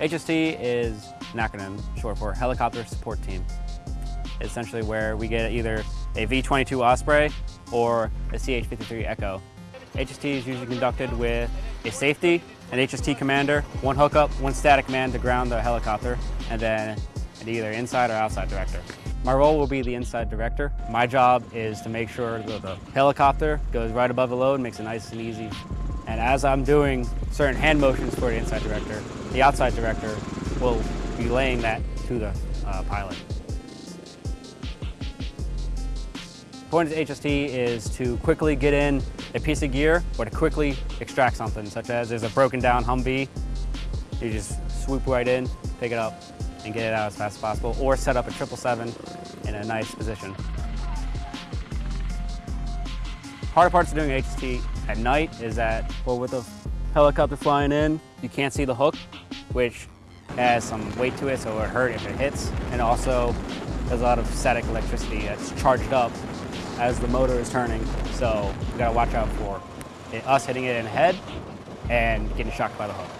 HST is an acronym short for Helicopter Support Team. It's essentially where we get either a V-22 Osprey or a CH-53 Echo. HST is usually conducted with a safety, an HST commander, one hookup, one static man to ground the helicopter, and then an either inside or outside director. My role will be the inside director. My job is to make sure that the helicopter goes right above the load, makes it nice and easy. And as I'm doing certain hand motions for the inside director, the outside director will be laying that to the uh, pilot. point of HST is to quickly get in a piece of gear or to quickly extract something, such as there's a broken down Humvee. You just swoop right in, pick it up, and get it out as fast as possible, or set up a 777 in a nice position. Harder parts of doing HST at night is that, well, with the helicopter flying in, you can't see the hook, which has some weight to it, so it'll hurt if it hits. And also, there's a lot of static electricity that's charged up as the motor is turning. So we gotta watch out for it, us hitting it in the head and getting shocked by the hook.